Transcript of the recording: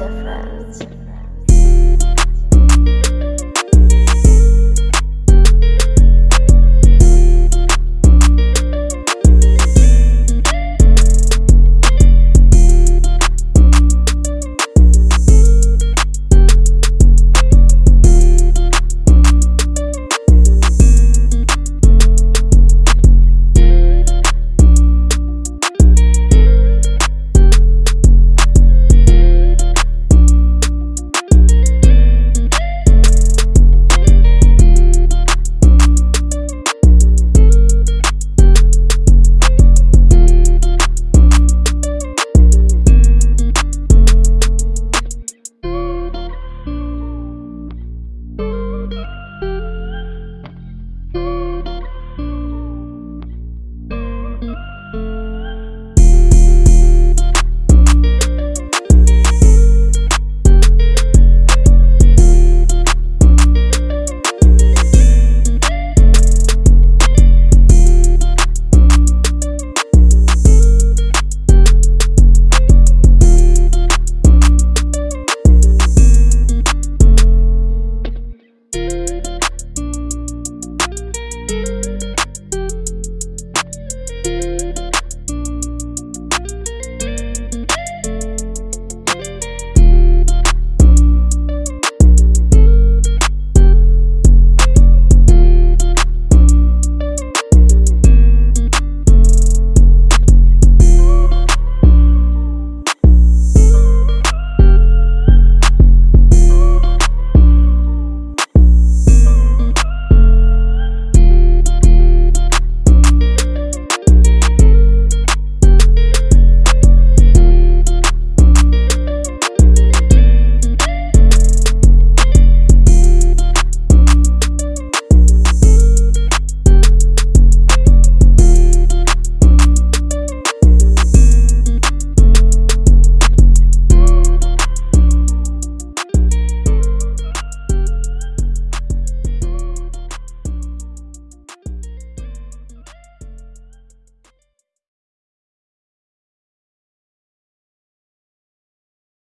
difference